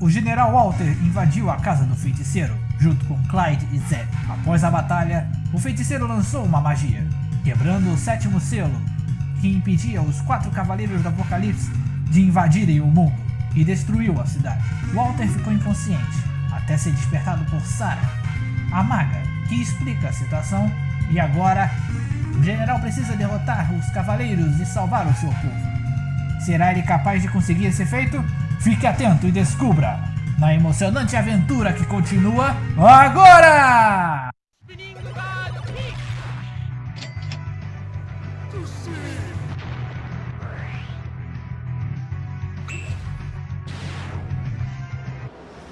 o general Walter invadiu a casa do feiticeiro, junto com Clyde e Zed. Após a batalha, o feiticeiro lançou uma magia, quebrando o sétimo selo, que impedia os quatro cavaleiros do Apocalipse de invadirem o mundo, e destruiu a cidade. Walter ficou inconsciente, até ser despertado por Sarah, a maga, que explica a situação, e agora o general precisa derrotar os cavaleiros e salvar o seu povo. Será ele capaz de conseguir esse feito? Fique atento e descubra na emocionante aventura que continua agora!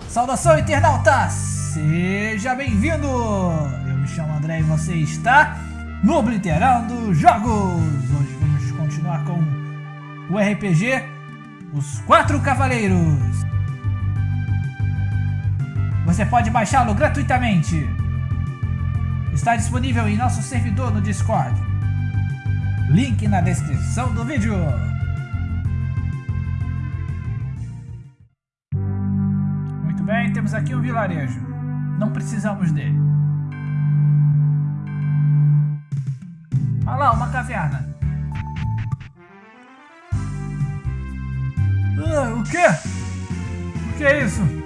Saudação internautas! Seja bem-vindo! Eu me chamo André e você está no Obliterando Jogos! Hoje vamos continuar com o RPG Os Quatro Cavaleiros. Você pode baixá-lo gratuitamente. Está disponível em nosso servidor no Discord. Link na descrição do vídeo. Muito bem, temos aqui um vilarejo. Não precisamos dele. Olha lá, uma caverna. Quê? O que é isso?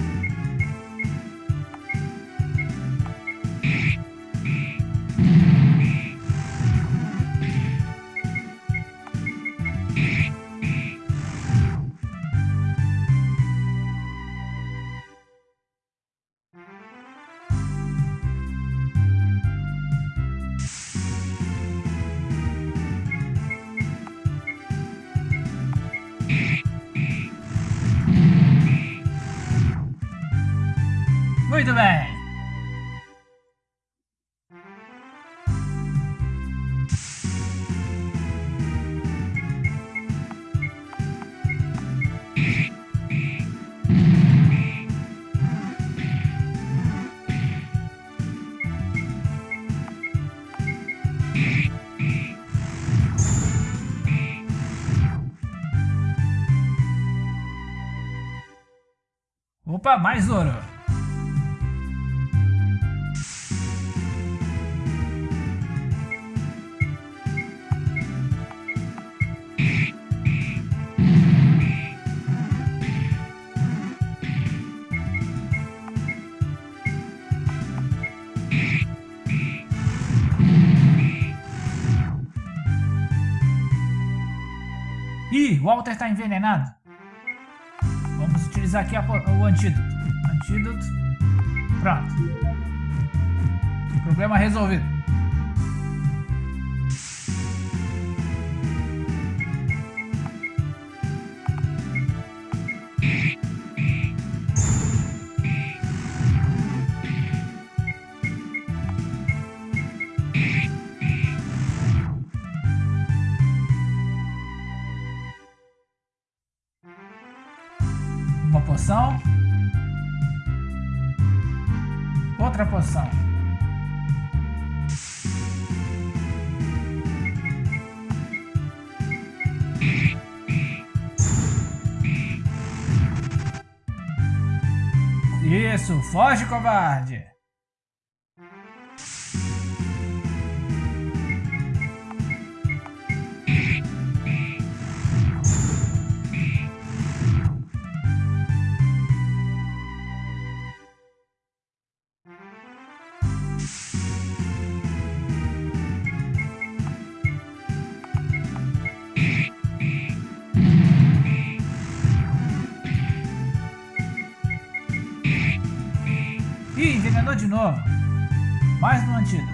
Muito bem. Opa, mais ouro. Walter está envenenado. Vamos utilizar aqui a, o antídoto. Antídoto. Pronto. Problema resolvido. Poção. Outra poção. Isso, foge, covarde! Envenenou de novo. Mais um antídoto.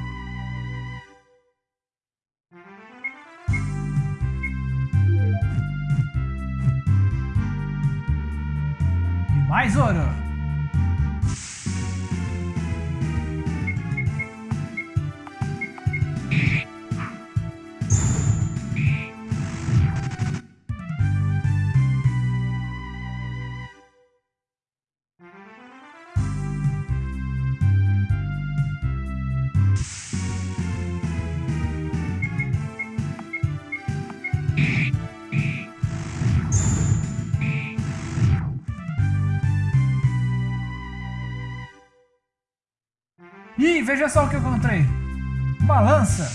E mais ouro. Ih, veja só o que eu encontrei. Uma lança.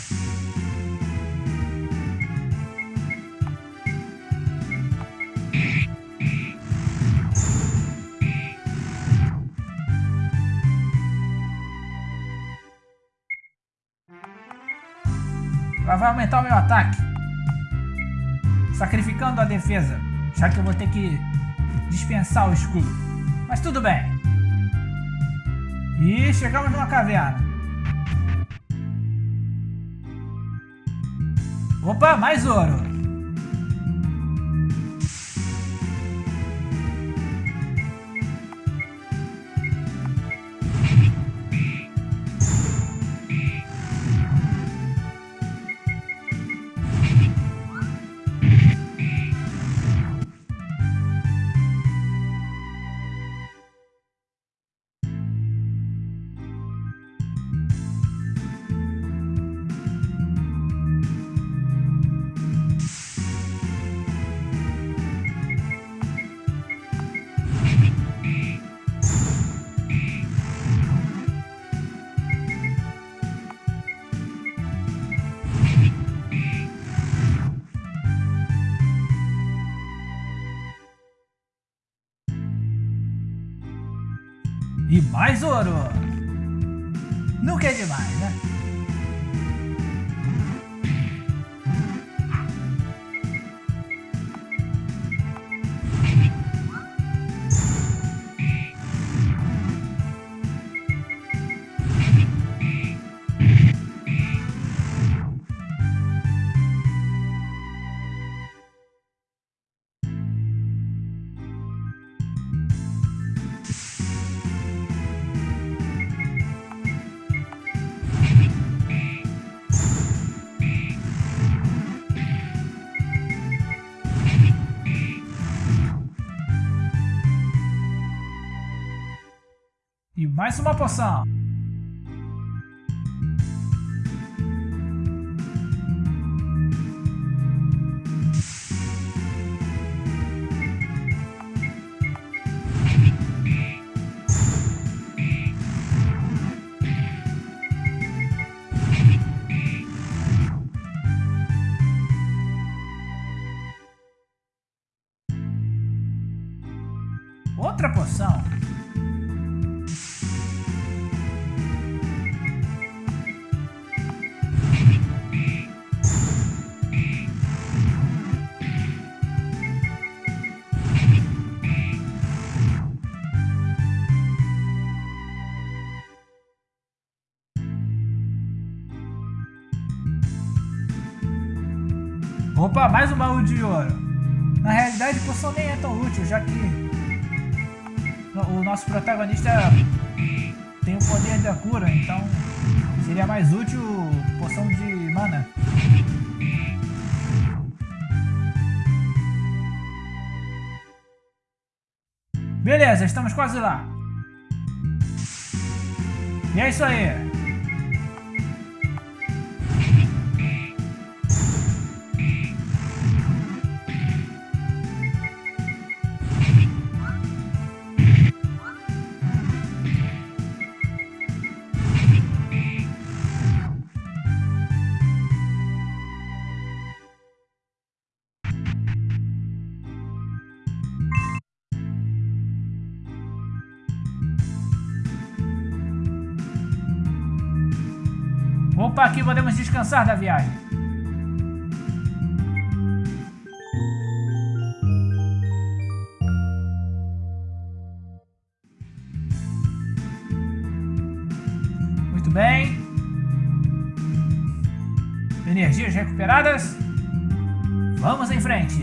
Ela vai aumentar o meu ataque. Sacrificando a defesa. Já que eu vou ter que dispensar o escudo. Mas tudo bem. E chegamos numa caverna. Opa, mais ouro. E mais ouro! Nunca é demais, né? E mais uma poção. Outra poção. Opa, mais um baú de ouro. Na realidade, poção nem é tão útil, já que o nosso protagonista tem o poder da cura, então seria mais útil poção de mana. Beleza, estamos quase lá. E é isso aí. Opa, aqui podemos descansar da viagem. Muito bem. Energias recuperadas. Vamos em frente.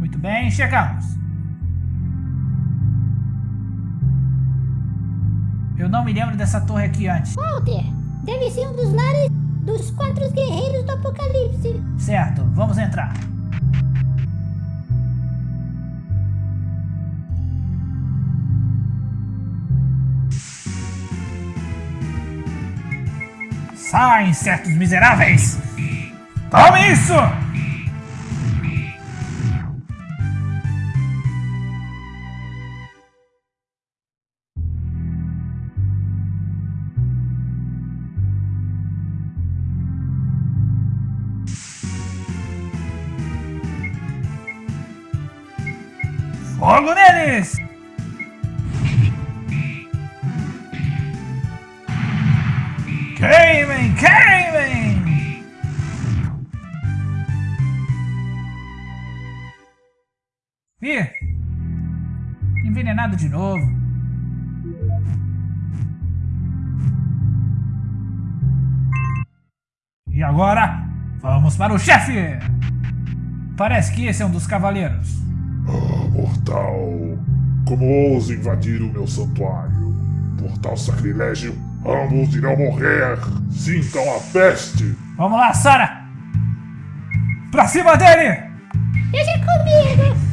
Muito bem, chegamos. Eu não me lembro dessa torre aqui antes. Walter, deve ser um dos lares dos quatro guerreiros do Apocalipse. Certo, vamos entrar. Sai, insetos miseráveis! Tome isso! Fogo neles! Queimem, queimem! Ih! Envenenado de novo. E agora, vamos para o chefe! Parece que esse é um dos cavaleiros. Ah, mortal! Como ousa invadir o meu santuário? Por tal sacrilégio, ambos irão morrer! Sintam a peste! Vamos lá, Sara! Pra cima dele! Deixa comigo!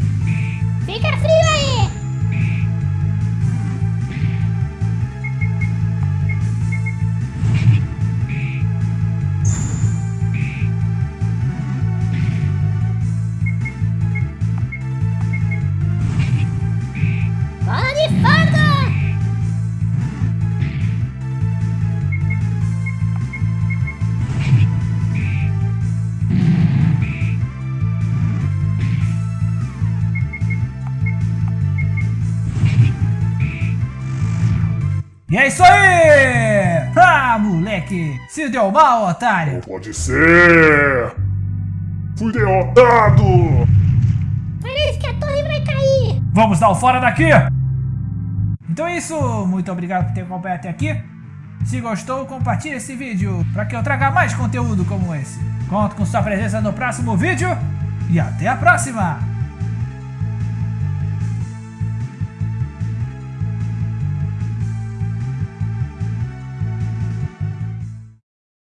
E é isso aí! Ah, moleque! Se deu mal, otário! Não pode ser! Fui derrotado! Parece que a torre vai cair! Vamos dar o fora daqui! Então é isso, muito obrigado por ter acompanhado até aqui. Se gostou, compartilhe esse vídeo para que eu traga mais conteúdo como esse. Conto com sua presença no próximo vídeo e até a próxima!